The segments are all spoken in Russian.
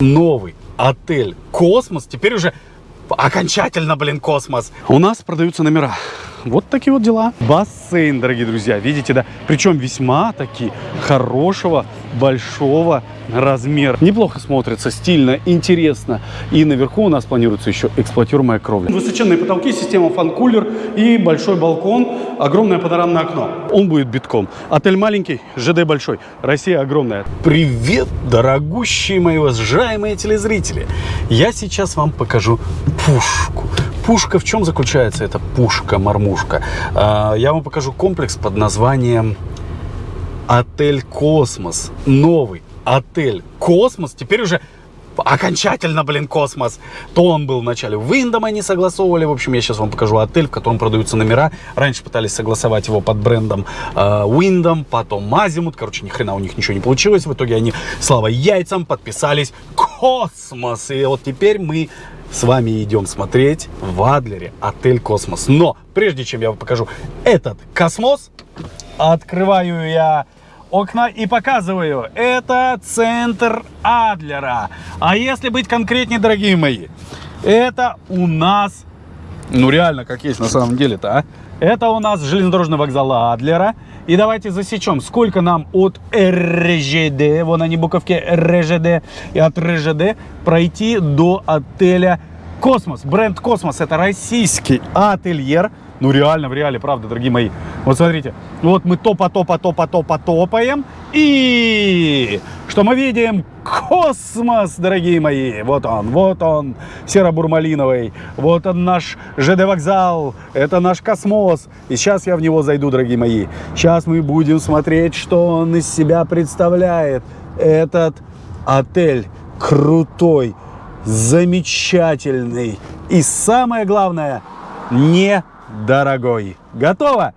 новый отель «Космос». Теперь уже окончательно, блин, космос. У нас продаются номера. Вот такие вот дела. Бассейн, дорогие друзья, видите, да? Причем весьма таки хорошего, большого размера. Неплохо смотрится, стильно, интересно. И наверху у нас планируется еще эксплуатируемая кровля. Высоченные потолки, система фан-кулер и большой балкон, огромное панорамное окно. Он будет битком. Отель маленький, ЖД большой. Россия огромная. Привет, дорогущие мои уважаемые телезрители. Я сейчас вам покажу пушку пушка в чем заключается эта пушка-мормушка? А, я вам покажу комплекс под названием Отель Космос. Новый отель Космос. Теперь уже окончательно, блин, космос. То он был вначале Wyndham, они согласовывали. В общем, я сейчас вам покажу отель, в котором продаются номера. Раньше пытались согласовать его под брендом э, потом Азимут. Короче, ни хрена у них ничего не получилось. В итоге они, слава яйцам, подписались Космос. И вот теперь мы с вами идем смотреть в Адлере отель Космос. Но прежде чем я вам покажу этот космос, открываю я окна и показываю. Это центр Адлера. А если быть конкретнее, дорогие мои, это у нас, ну реально, как есть на самом деле-то, а? Это у нас железнодорожный вокзал Адлера. И давайте засечем, сколько нам от РЖД, вон они буковки РЖД, и от РЖД пройти до отеля Космос. Бренд Космос это российский отельер. Ну реально, в реале, правда, дорогие мои. Вот смотрите, вот мы топа, топа, топа, топа, топаем. И что мы видим? Космос, дорогие мои. Вот он, вот он, серо-бурмалиновый. Вот он наш ЖД-вокзал. Это наш космос. И сейчас я в него зайду, дорогие мои. Сейчас мы будем смотреть, что он из себя представляет. Этот отель крутой, замечательный. И самое главное, не дорогой. Готово?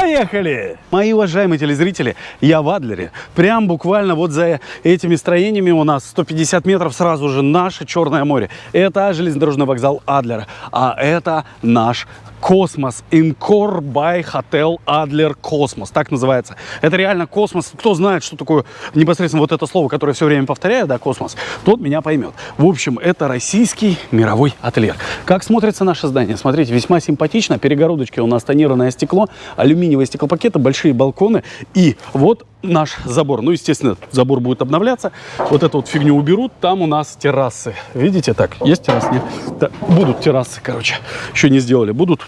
Поехали! Мои уважаемые телезрители, я в Адлере. Прям буквально вот за этими строениями у нас 150 метров сразу же наше Черное море. Это железнодорожный вокзал Адлера, а это наш Космос. Encore by Hotel Adler Космос. Так называется. Это реально космос. Кто знает, что такое непосредственно вот это слово, которое все время повторяю, да, космос, тот меня поймет. В общем, это российский мировой отельер. Как смотрится наше здание? Смотрите, весьма симпатично. Перегородочки у нас тонированное стекло, алюминиевые стеклопакеты, большие балконы. И вот наш забор. Ну, естественно, забор будет обновляться. Вот эту вот фигню уберут. Там у нас террасы. Видите, так, есть террасы? Нет? Да, будут террасы, короче. Еще не сделали. Будут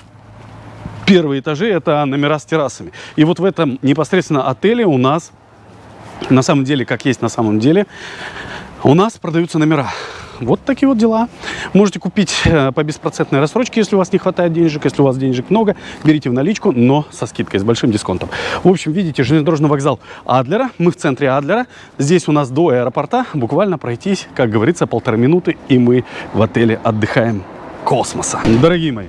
первые этажи, это номера с террасами. И вот в этом непосредственно отеле у нас, на самом деле, как есть на самом деле, у нас продаются номера. Вот такие вот дела. Можете купить э, по беспроцентной рассрочке, если у вас не хватает денежек. Если у вас денежек много, берите в наличку, но со скидкой, с большим дисконтом. В общем, видите, железнодорожный вокзал Адлера. Мы в центре Адлера. Здесь у нас до аэропорта буквально пройтись, как говорится, полторы минуты, и мы в отеле отдыхаем космоса. Дорогие мои,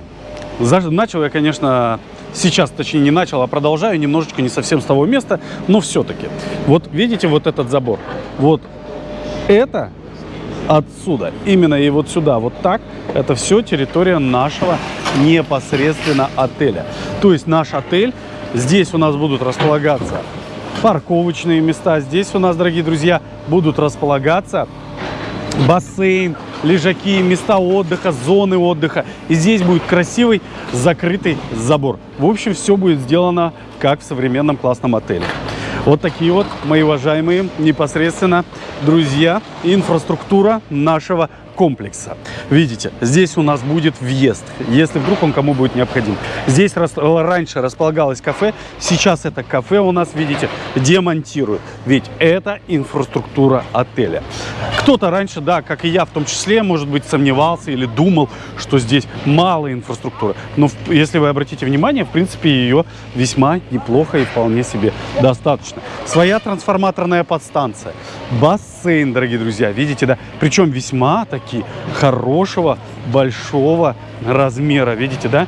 начал я, конечно, сейчас, точнее, не начал, а продолжаю немножечко не совсем с того места, но все-таки. Вот видите вот этот забор? Вот это отсюда, именно и вот сюда, вот так, это все территория нашего непосредственно отеля. То есть наш отель, здесь у нас будут располагаться парковочные места, здесь у нас, дорогие друзья, будут располагаться бассейн, лежаки, места отдыха, зоны отдыха. И здесь будет красивый закрытый забор. В общем, все будет сделано как в современном классном отеле. Вот такие вот, мои уважаемые, непосредственно друзья, инфраструктура нашего комплекса. Видите, здесь у нас будет въезд, если вдруг он кому будет необходим. Здесь рас, раньше располагалось кафе, сейчас это кафе у нас, видите, демонтируют. Ведь это инфраструктура отеля. Кто-то раньше, да, как и я в том числе, может быть, сомневался или думал, что здесь мало инфраструктуры. Но если вы обратите внимание, в принципе, ее весьма неплохо и вполне себе достаточно. Своя трансформаторная подстанция, бассейн, дорогие друзья, видите, да, причем весьма такие реки хорошего, большого размера, видите, да?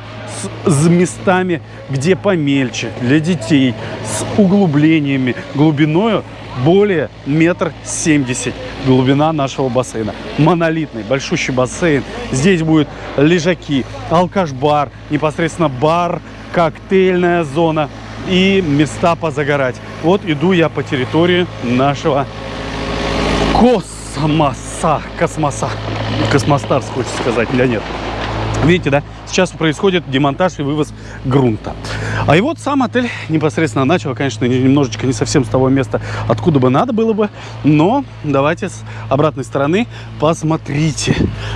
С, с местами, где помельче, для детей, с углублениями, глубиною более метр семьдесят глубина нашего бассейна. Монолитный, большущий бассейн. Здесь будут лежаки, алкаш-бар, непосредственно бар, коктейльная зона и места позагорать. Вот иду я по территории нашего космоса космоса, космоса, космостарс, хочется сказать, да нет. Видите, да? Сейчас происходит демонтаж и вывоз грунта. А и вот сам отель непосредственно начал, конечно, немножечко не совсем с того места, откуда бы надо было бы. Но давайте с обратной стороны посмотрите.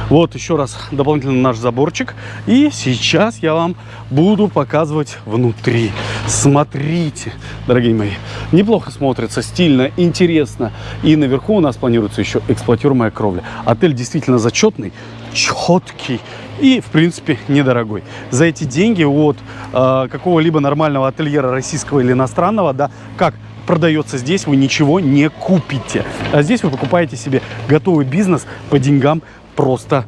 Вот еще раз дополнительно наш заборчик. И сейчас я вам буду показывать внутри. Смотрите, дорогие мои. Неплохо смотрится, стильно, интересно. И наверху у нас планируется еще эксплуатируемая кровля. Отель действительно зачетный, четкий и, в принципе, недорогой. За эти деньги от э, какого-либо нормального ательера российского или иностранного, да, как продается здесь, вы ничего не купите. А здесь вы покупаете себе готовый бизнес по деньгам просто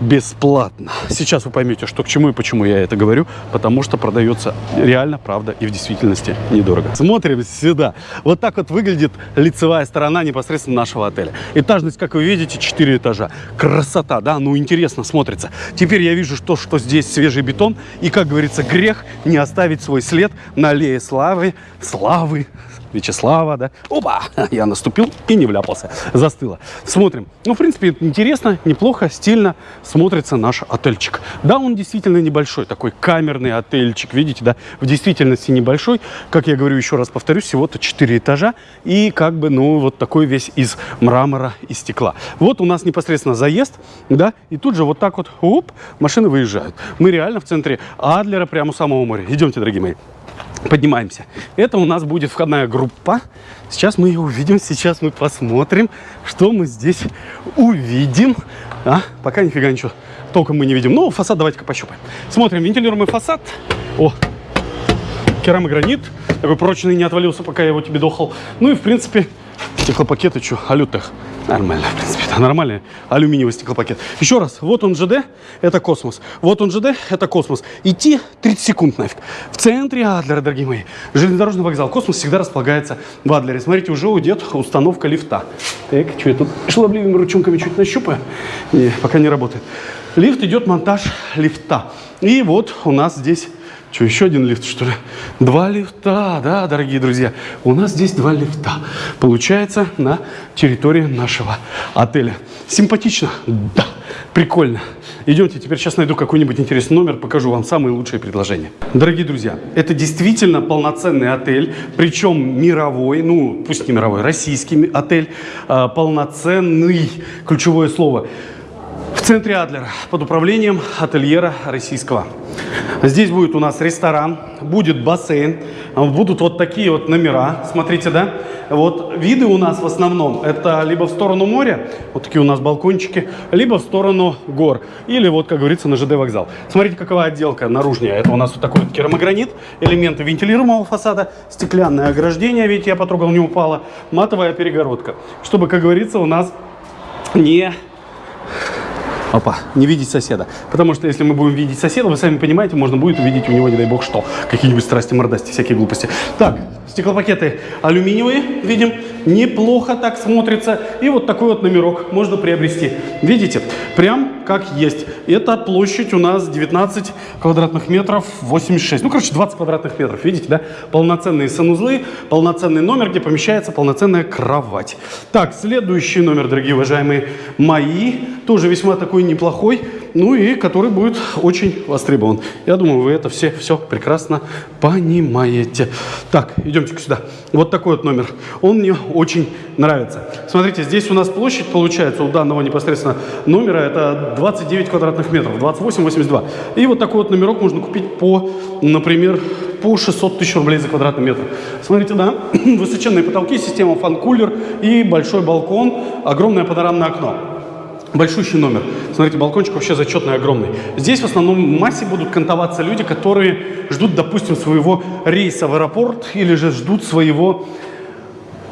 бесплатно. Сейчас вы поймете, что к чему и почему я это говорю, потому что продается реально, правда и в действительности недорого. Смотрим сюда. Вот так вот выглядит лицевая сторона непосредственно нашего отеля. Этажность, как вы видите, 4 этажа. Красота, да? Ну, интересно смотрится. Теперь я вижу, что, что здесь свежий бетон. И, как говорится, грех не оставить свой след на аллее славы, славы, Вячеслава, да. Опа! Я наступил и не вляпался. Застыло. Смотрим. Ну, в принципе, интересно, неплохо, стильно смотрится наш отельчик. Да, он действительно небольшой, такой камерный отельчик, видите, да, в действительности небольшой. Как я говорю, еще раз повторюсь, всего-то 4 этажа и как бы, ну, вот такой весь из мрамора и стекла. Вот у нас непосредственно заезд, да, и тут же вот так вот, оп, машины выезжают. Мы реально в центре Адлера, прямо у самого моря. Идемте, дорогие мои поднимаемся. Это у нас будет входная группа. Сейчас мы ее увидим, сейчас мы посмотрим, что мы здесь увидим. А, пока нифига ничего толком мы не видим. Ну, фасад давайте-ка пощупаем. Смотрим, вентилируемый фасад. О, керамогранит. Такой прочный, не отвалился, пока я его тебе дохал. Ну и, в принципе, стеклопакеты, что, Алютех. Нормально, в принципе, это нормальный алюминиевый стеклопакет. Еще раз, вот он ЖД, это космос. Вот он ЖД, это космос. Идти 30 секунд нафиг. В центре Адлера, дорогие мои, железнодорожный вокзал. Космос всегда располагается в Адлере. Смотрите, уже уйдет установка лифта. Так, что я тут шаловливыми ручонками чуть нащупаю? Не, пока не работает. Лифт идет, монтаж лифта. И вот у нас здесь что, еще один лифт, что ли? Два лифта, да, дорогие друзья. У нас здесь два лифта. Получается, на территории нашего отеля. Симпатично? Да. Прикольно. Идемте, теперь сейчас найду какой-нибудь интересный номер, покажу вам самые лучшие предложения. Дорогие друзья, это действительно полноценный отель, причем мировой, ну, пусть не мировой, российский отель, а, полноценный, ключевое слово – в центре Адлера под управлением ательера российского. Здесь будет у нас ресторан, будет бассейн, будут вот такие вот номера, смотрите, да? Вот виды у нас в основном это либо в сторону моря, вот такие у нас балкончики, либо в сторону гор, или вот, как говорится, на ЖД вокзал. Смотрите, какова отделка наружная. Это у нас вот такой вот керамогранит, элементы вентилируемого фасада, стеклянное ограждение, видите, я потрогал, не упало, матовая перегородка, чтобы, как говорится, у нас не Опа, не видеть соседа. Потому что если мы будем видеть соседа, вы сами понимаете, можно будет увидеть у него, не дай бог, что. Какие-нибудь страсти, мордасти, всякие глупости. Так, стеклопакеты алюминиевые, видим, неплохо так смотрится. И вот такой вот номерок можно приобрести. Видите, прям как есть. Это площадь у нас 19 квадратных метров, 86. Ну, короче, 20 квадратных метров, видите, да? Полноценные санузлы, полноценный номер, где помещается полноценная кровать. Так, следующий номер, дорогие уважаемые мои, тоже весьма такой неплохой, ну и который будет очень востребован. Я думаю, вы это все, все прекрасно понимаете. Так, идемте сюда. Вот такой вот номер. Он мне очень нравится. Смотрите, здесь у нас площадь получается у данного непосредственно номера, это 29 квадратных метров, 28-82. И вот такой вот номерок можно купить по, например, по 600 тысяч рублей за квадратный метр. Смотрите, да, высоченные потолки, система фан-кулер и большой балкон, огромное панорамное окно. Большущий номер. Смотрите, балкончик вообще зачетный, огромный. Здесь в основном массе будут кантоваться люди, которые ждут, допустим, своего рейса в аэропорт или же ждут своего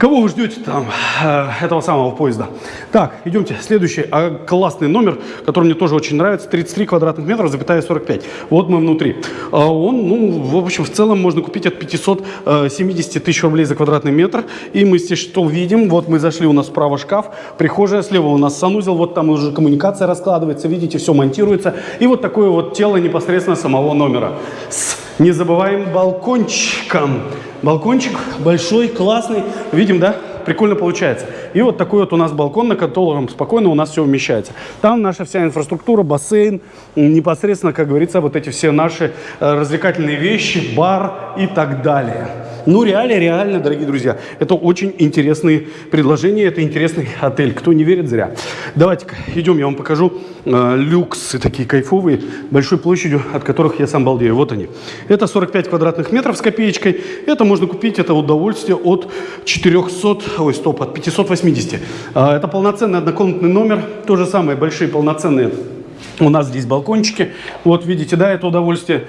Кого вы ждете там, э, этого самого поезда? Так, идемте. Следующий а, классный номер, который мне тоже очень нравится. 33 квадратных метра, запятая 45. Вот мы внутри. А он, ну, в общем, в целом можно купить от 570 э, тысяч рублей за квадратный метр. И мы здесь что видим? Вот мы зашли, у нас справа шкаф, прихожая, слева у нас санузел, вот там уже коммуникация раскладывается, видите, все монтируется. И вот такое вот тело непосредственно самого номера. С незабываемым балкончиком. Балкончик большой, классный. Видим, да? Прикольно получается. И вот такой вот у нас балкон, на котором спокойно у нас все умещается. Там наша вся инфраструктура, бассейн, непосредственно, как говорится, вот эти все наши э, развлекательные вещи, бар и так далее. Ну, реально, реально, дорогие друзья, это очень интересные предложения, это интересный отель. Кто не верит, зря. Давайте-ка, идем, я вам покажу э, люксы такие кайфовые, большой площадью, от которых я сам балдею. Вот они. Это 45 квадратных метров с копеечкой. Это можно купить, это удовольствие от 400, ой, стоп, от 580. Э, это полноценный однокомнатный номер, то же самое, большие полноценные у нас здесь балкончики. Вот видите, да, это удовольствие.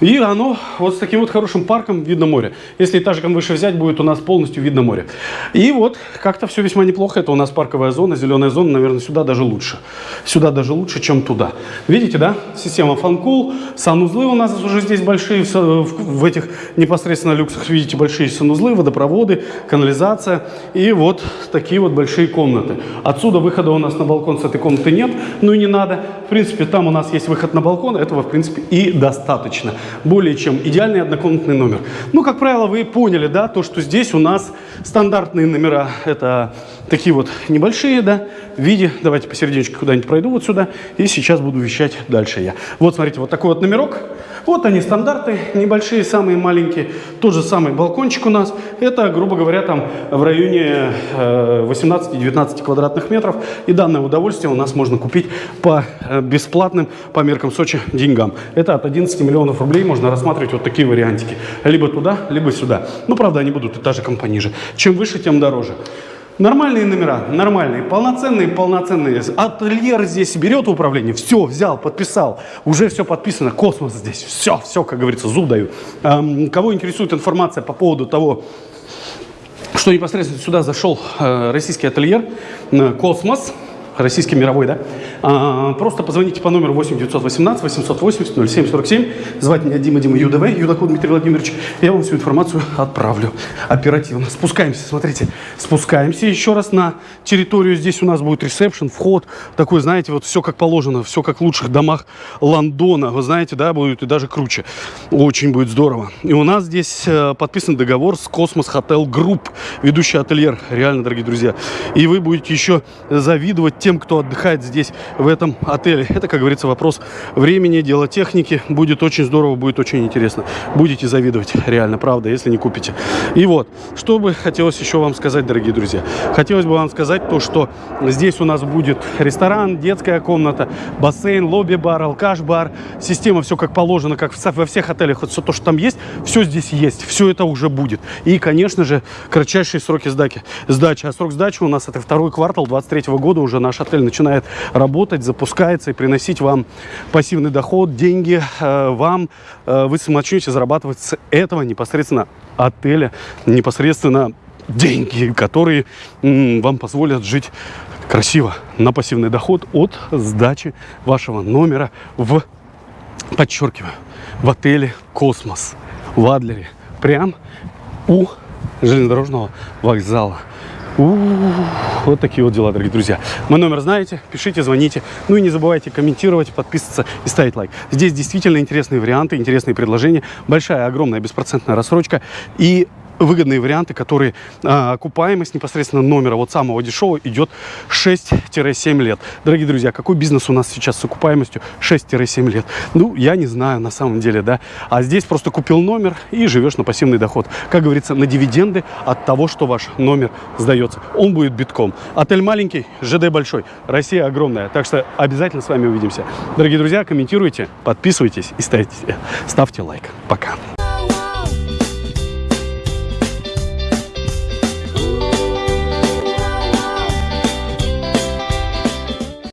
И оно вот с таким вот хорошим парком видно море. Если этажиком выше взять, будет у нас полностью видно море. И вот как-то все весьма неплохо. Это у нас парковая зона, зеленая зона, наверное, сюда даже лучше. Сюда даже лучше, чем туда. Видите, да? Система фанкул, санузлы у нас уже здесь большие, в, этих непосредственно люксах, видите, большие санузлы, водопроводы, канализация. И вот такие вот большие комнаты. Отсюда выхода у нас на балкон с этой комнаты нет, ну и не надо. В принципе, там у нас есть выход на балкон, этого, в принципе, и достаточно более чем идеальный однокомнатный номер. Ну, как правило, вы поняли, да, то, что здесь у нас стандартные номера, это такие вот небольшие, да, в виде, давайте посерединочке куда-нибудь пройду вот сюда, и сейчас буду вещать дальше я. Вот, смотрите, вот такой вот номерок, вот они стандарты, небольшие, самые маленькие, тот же самый балкончик у нас, это, грубо говоря, там в районе 18-19 э, квадратных метров, и данное удовольствие у нас можно купить по э, бесплатным, по меркам Сочи, деньгам. Это от 11 миллионов рублей можно рассматривать вот такие вариантики, либо туда, либо сюда. Ну, правда, они будут этажиком пониже. Чем выше, тем дороже. Нормальные номера, нормальные, полноценные, полноценные. Ательер здесь берет управление, все, взял, подписал, уже все подписано, космос здесь, все, все, как говорится, зуб даю. Эм, кого интересует информация по поводу того, что непосредственно сюда зашел э, российский отельер э, «Космос», российский мировой, да, а, просто позвоните по номеру 8 918 880 0747, звать меня Дима Дима ЮДВ, Юдаков Дмитрий Владимирович, я вам всю информацию отправлю оперативно. Спускаемся, смотрите, спускаемся еще раз на территорию, здесь у нас будет ресепшн, вход, такой, знаете, вот все как положено, все как в лучших домах Лондона, вы знаете, да, будет и даже круче, очень будет здорово. И у нас здесь э, подписан договор с Cosmos Hotel Group, ведущий отельер, реально, дорогие друзья, и вы будете еще завидовать тем, кто отдыхает здесь, в этом отеле. Это, как говорится, вопрос времени, дело техники. Будет очень здорово, будет очень интересно. Будете завидовать, реально, правда, если не купите. И вот, что бы хотелось еще вам сказать, дорогие друзья. Хотелось бы вам сказать то, что здесь у нас будет ресторан, детская комната, бассейн, лобби-бар, алкаш-бар. Система все как положено, как во всех отелях. Вот все то, что там есть, все здесь есть. Все это уже будет. И, конечно же, кратчайшие сроки сдачи. сдачи. А срок сдачи у нас это второй квартал 23 года уже наш отель начинает работать, запускается и приносить вам пассивный доход, деньги э, вам. Э, вы начнете зарабатывать с этого непосредственно отеля, непосредственно деньги, которые вам позволят жить красиво на пассивный доход от сдачи вашего номера в, подчеркиваю, в отеле «Космос» в Адлере, прям у железнодорожного вокзала. У -у -у, вот такие вот дела, дорогие друзья. Мой номер знаете, пишите, звоните. Ну и не забывайте комментировать, подписываться и ставить лайк. Здесь действительно интересные варианты, интересные предложения. Большая, огромная беспроцентная рассрочка. И выгодные варианты, которые а, окупаемость непосредственно номера вот самого дешевого идет 6-7 лет. Дорогие друзья, какой бизнес у нас сейчас с окупаемостью 6-7 лет? Ну, я не знаю на самом деле, да. А здесь просто купил номер и живешь на пассивный доход. Как говорится, на дивиденды от того, что ваш номер сдается. Он будет битком. Отель маленький, ЖД большой, Россия огромная. Так что обязательно с вами увидимся. Дорогие друзья, комментируйте, подписывайтесь и ставьте, ставьте лайк. Пока.